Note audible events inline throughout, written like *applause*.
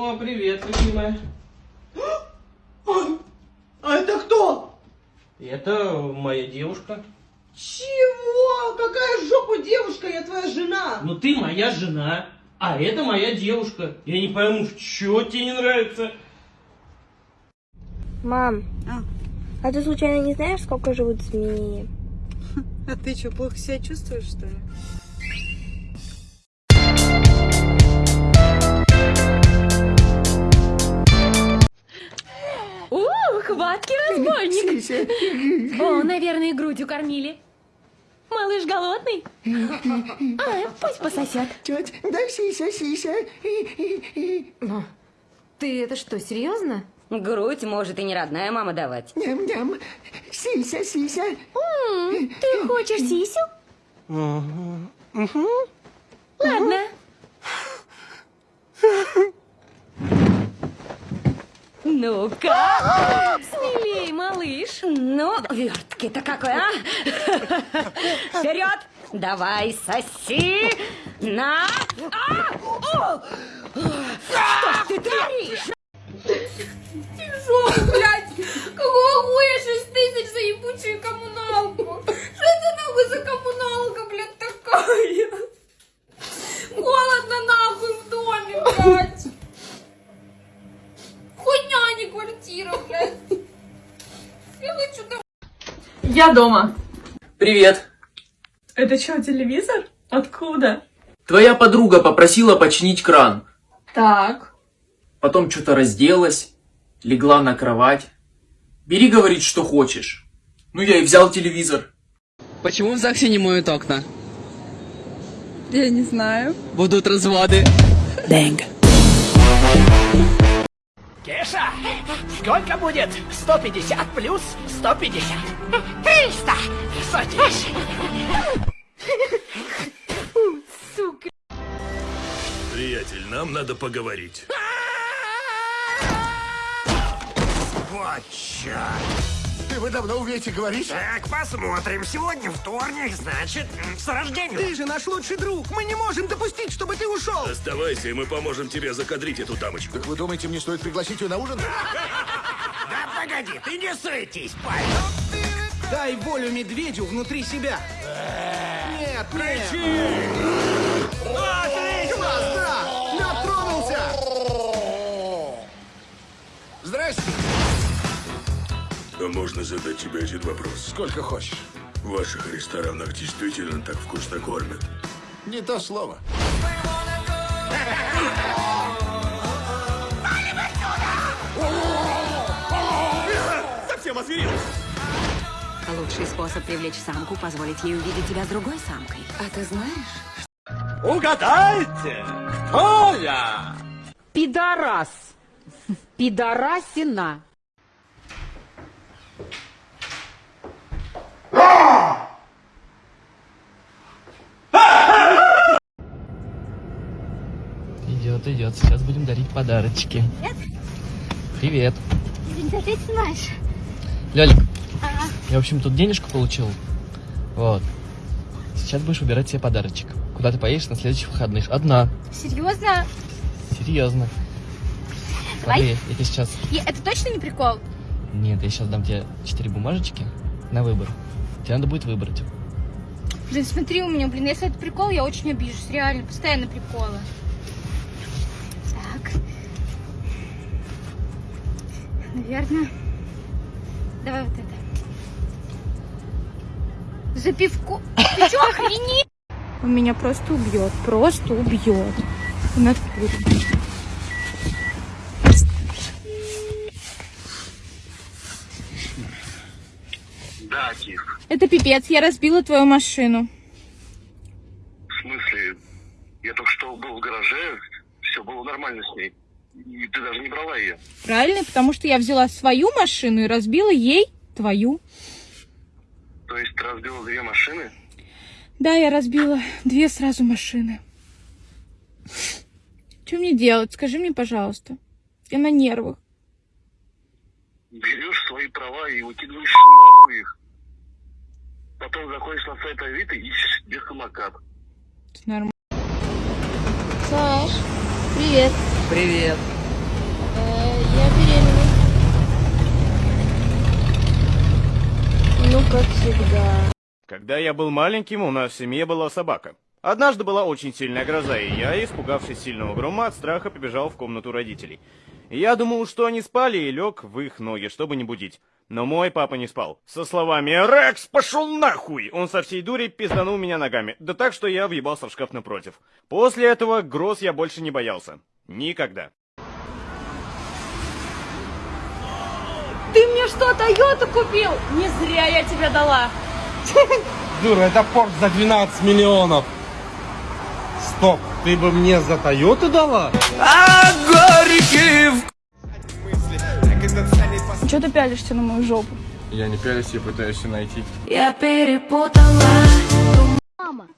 О, привет, любимая. А это кто? Это моя девушка. Чего? Какая жопа девушка? Я твоя жена. Ну ты моя жена, а это моя девушка. Я не пойму, что тебе не нравится. Мам, А. а ты случайно не знаешь, сколько живут змеи? *laughs* А ты что, плохо себя чувствуешь, что ли? Хваткий *laughs* разбойник. О, наверное, грудью кормили. Малыш голодный? *laughs* А, пусть пососет. Тетя, дай сися, сися. Ты это что, серьезно? Грудь может и не родная мама давать. Ням-ням. Сися, сися. Ты хочешь сисю? Ладно. Ну-ка, смелей, малыш. Ну, вертки-то какой, а? Вперед! Давай, соси! На! А! Что ты творишь? Тяжело, блядь. Какого хуя 6 тысяч за ебучую коммуналку? Что это нахуй за коммуналка, блядь, такая? Холодно нахуй в доме, блядь. Хуйня, а не квартира, блядь. Я хочу домой. Я дома. Привет. Это что, телевизор? Откуда? Твоя подруга попросила починить кран. Так. Потом что-то разделась, легла на кровать. Бери, говорит, что хочешь. Ну, я и взял телевизор. Почему в ЗАГСе не моют окна? Я не знаю. Будут разводы. Дэнг. Кеша, сколько будет 150 плюс 150? 300! Садись! Приятель, нам надо поговорить. Вот черт! Ты вы давно умеете говорить? Так, посмотрим. Сегодня вторник, значит, с рождения. Ты же наш лучший друг. Мы не можем допустить, чтобы ты ушел. Оставайся, и мы поможем тебе закадрить эту дамочку. Так вы думаете, мне стоит пригласить ее на ужин? *laughs* Да погоди, ты не суетись, парень. Дай волю медведю внутри себя. Нет, нет. Класс, да! Лед тронулся! Здрасте. А можно задать тебе один вопрос? Сколько хочешь. В ваших ресторанах действительно так вкусно кормят? Не то слово. Совсем озверел! Лучший способ привлечь самку – позволить ей увидеть тебя с другой самкой. А ты знаешь? Угадайте, кто я? Пидорас. Пидорасина. Идет, идет. Сейчас будем дарить подарочки. Привет. Ты опять снимаешь? Лёлик, я, в общем, тут денежку получил. Вот. Сейчас будешь выбирать себе подарочек. Куда ты поедешь на следующих выходных? Одна. Серьезно? Серьезно. Давай. Смотри, я тебе сейчас... Это точно не прикол? Нет, я сейчас дам тебе четыре бумажечки на выбор. Тебе надо будет выбрать. Блин, смотри у меня, блин, если это прикол, я очень обижусь. Реально, постоянно приколы. Наверное. Давай вот это. За пивко. Ты что, охренел? *laughs* Он меня просто убьет. Просто убьет. В натуре. Да, Кир. Это пипец, я разбила твою машину. В смысле? Я только что был в гараже, все было нормально с ней. И ты даже не брала ее. Правильно? Потому что я взяла свою машину и разбила ей твою. То есть ты разбила две машины? Да, я разбила две сразу машины. Что мне делать? Скажи мне, пожалуйста. Я на нервах. Берешь свои права и выкидываешь нахуй их. Потом заходишь на сайт Авито и ищешь себе самокат. Нормально. Саш, привет. Привет. Э, я беременна. Ну, как всегда. Когда я был маленьким, у нас в семье была собака. Однажды была очень сильная гроза, и я, испугавшись сильного грома, от страха побежал в комнату родителей. Я думал, что они спали, и лег в их ноги, чтобы не будить. Но мой папа не спал. Со словами «Рекс, пошел нахуй!» Он со всей дури пизданул меня ногами. Да так, что я въебался в шкаф напротив. После этого гроз я больше не боялся. Никогда. Ты мне что, Тойоту купил? Не зря я тебе дала. Дура, это порт за 12 миллионов. Стоп, ты бы мне за Тойоту дала? А Чего ты пялишься на мою жопу? Я не пялюсь, я пытаюсь ее найти. Я перепутала. Мама.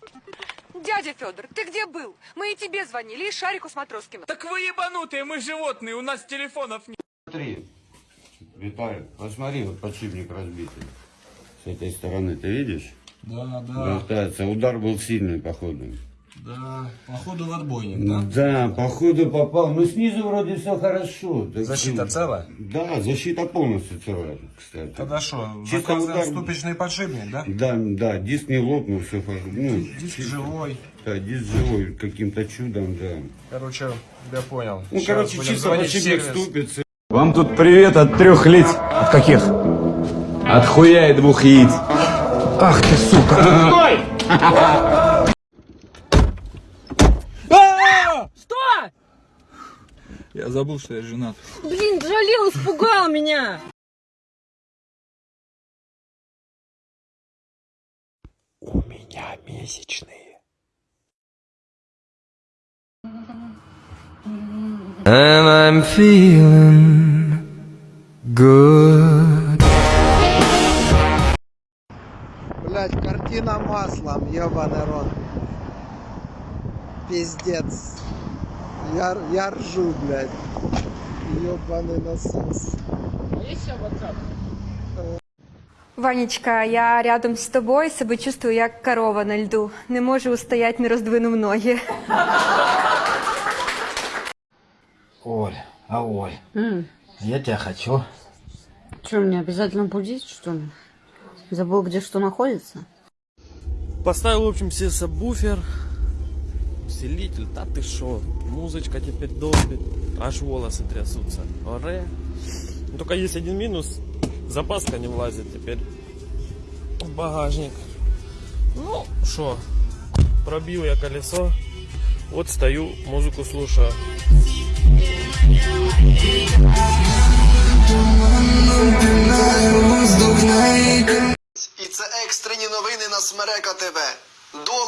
Дядя Федор, ты где был? Мы и тебе звонили, и Шарику с Матроскиным. Так вы ебанутые, мы животные, у нас телефонов нет. Смотри, Виталий, посмотри, вот подшипник разбитый. С этой стороны, ты видишь? Да, Болтается. Удар был сильный, походу. Да, походу в отбойник, да? Да, походу попал. Ну, снизу вроде все хорошо. Так Защита что- целая? Да, защита полностью целая, кстати. Тогда что, Чисто удар- ступичный подшипник, да? Да, да, диск не лопнул, все Ну, Диск живой. Да, диск живой, каким-то чудом, да. Короче, я понял. Ну, Сейчас короче, чисто подшипник ступится. Вам тут привет от трех лиц. От каких? От хуя и двух яиц. Ах ты, сука. Что? Я забыл, что я женат. Блин, жалел, испугал меня. У меня месячные. And I'm feeling good. Блять, картина маслом, ебаный рот. Пиздец. Я, я ржу, блядь. Ебаный насос. Ванечка, я рядом з тобою себе чувствую як корова на льду. Не можу устоять, не роздвинув ноги. Оль, а Оль, я тебя хочу. Что, мне обязательно будить, что ли? Забыл, где что находится? Поставил, в общем, себе сабвуфер, усилитель, да ты шо, музычка теперь долбит, аж волосы трясутся. Оре. Ну, Только есть один минус, запаска не влазит теперь в багажник. Ну, шо, пробил я колесо, вот стою, музыку слушаю.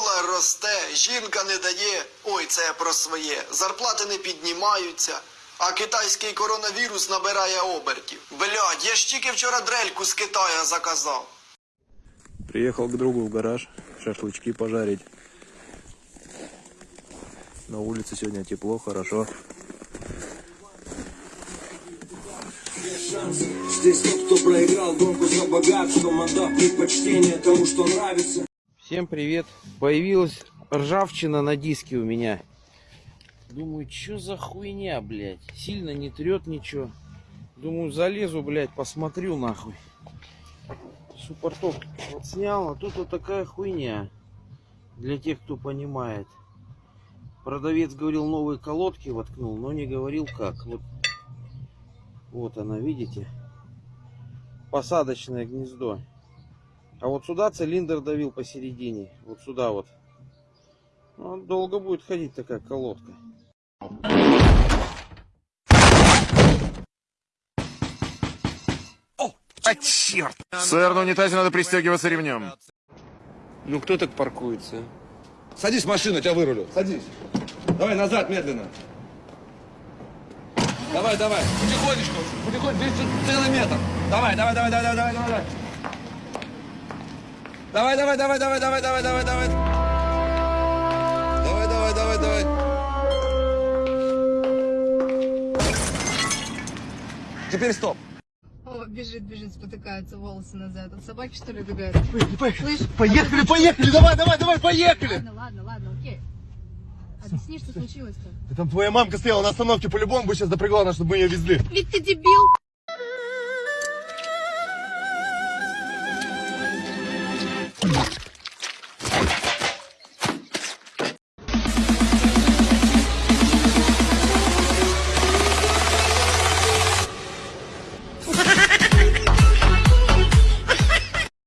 Долар росте, жінка не дає. Ой, це я про своє. Зарплати не піднімаються. А китайський коронавірус набирає обертів. Блядь, я ж тільки вчора дрельку з Китая заказав. Приехал к другу в гараж шашлычки пожарить. На улице сегодня тепло, хорошо. Здесь тот, кто проиграл гонку за богатством, отдав предпочтение тому, что нравится. Всем привет. Появилась ржавчина на диске у меня. Думаю, что за хуйня, блядь. Сильно не трет ничего. Думаю, залезу, блядь, посмотрю нахуй. Суппортов вот снял, а тут вот такая хуйня. Для тех, кто понимает. Продавец говорил, новые колодки воткнул, но не говорил как. Вот, вот она, видите? Посадочное гнездо. А вот сюда цилиндр давил посередине. Вот сюда вот. Ну, долго будет ходить такая колодка. А черт! Сэр, на унитазе надо пристегиваться ремнем. Ну кто так паркуется? Садись в машину, я тебя вырулю. Садись. Давай назад, медленно. Давай, давай. Потихонечку. Потихонечку. Целый метр. Давай, давай, давай, давай, давай, давай. Давай, давай, давай, давай, давай, давай, давай, давай. Давай, давай, давай, давай. Теперь стоп. О, бежит, бежит, спотыкается, волосы назад. От собаки, что ли, бегают? Поехали, Слышь, поехали, а- поехали, давай, давай, давай, поехали. Ладно, ладно, ладно, окей. Объясни, что случилось-то? Да там твоя мамка стояла на остановке, по-любому бы сейчас запрягла нас, чтобы мы ее везли. Ведь ты дебил!